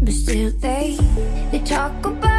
But still they, they talk about